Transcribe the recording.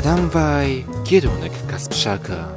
Tramwaj, kierunek Kasprzaka.